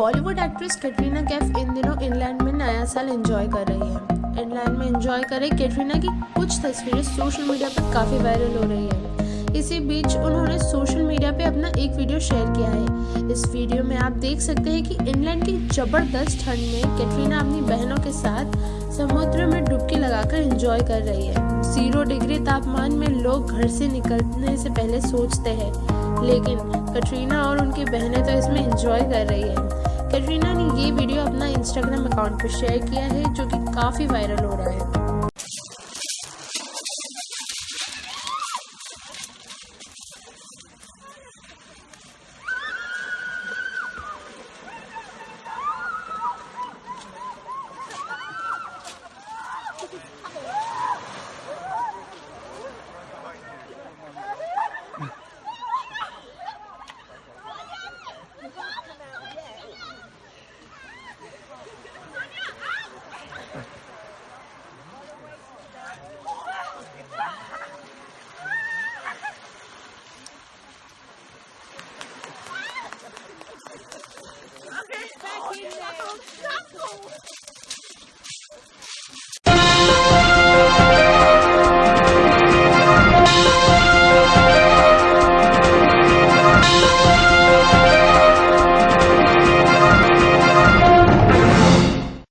Actress Katrina Kaif इन दिनों England में नया साल एंजॉय कर रही है। इंग्लैंड में एंजॉय कर रही कैटरीना की कुछ तस्वीरें सोशल मीडिया पर काफ़ी वायरल हो रही है। इसी बीच उन्होंने सोशल मीडिया पे अपना एक वीडियो शेयर किया है। इस वीडियो में आप देख सकते हैं कि इंग्लैंड की ज़बरदस्त ठंड में कैटरीना अपनी बहनों के साथ समुद्र में डुबकी लगाकर एंजॉय कर रही है। ज़ीरो डिग्री तापमान में लोग घर से निकलने से पहले सोचते हैं। लेकिन कटरीना और उनकी बहनें तो इसमें एंजॉय कर रही है। ये वीडियो अपना इंस्टाग्राम अकाउंट पर शेयर किया है, जो कि काफ़ी वायरल हो रहा है।